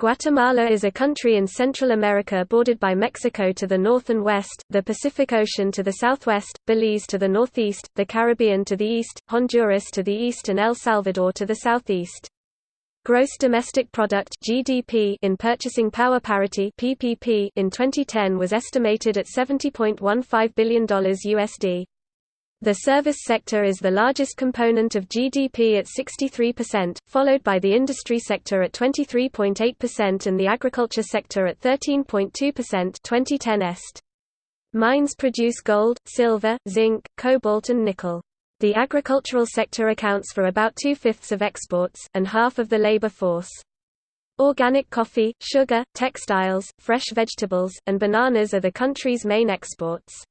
Guatemala is a country in Central America bordered by Mexico to the north and west, the Pacific Ocean to the southwest, Belize to the northeast, the Caribbean to the east, Honduras to the east and El Salvador to the southeast. Gross domestic product (GDP) in purchasing power parity (PPP) in 2010 was estimated at $70.15 billion USD. The service sector is the largest component of GDP at 63%, followed by the industry sector at 23.8% and the agriculture sector at 13.2% 2010 est. Mines produce gold, silver, zinc, cobalt and nickel. The agricultural sector accounts for about two-fifths of exports, and half of the labor force. Organic coffee, sugar, textiles, fresh vegetables, and bananas are the country's main exports.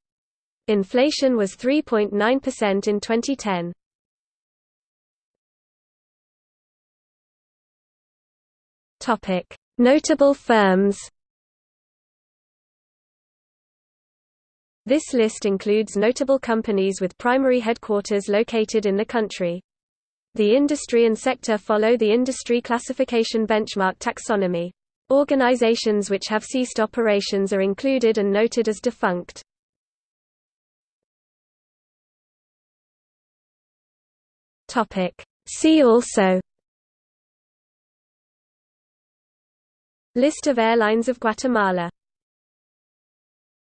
Inflation was 3.9% in 2010. Topic: Notable firms. This list includes notable companies with primary headquarters located in the country. The industry and sector follow the industry classification benchmark taxonomy. Organizations which have ceased operations are included and noted as defunct. Topic. See also List of airlines of Guatemala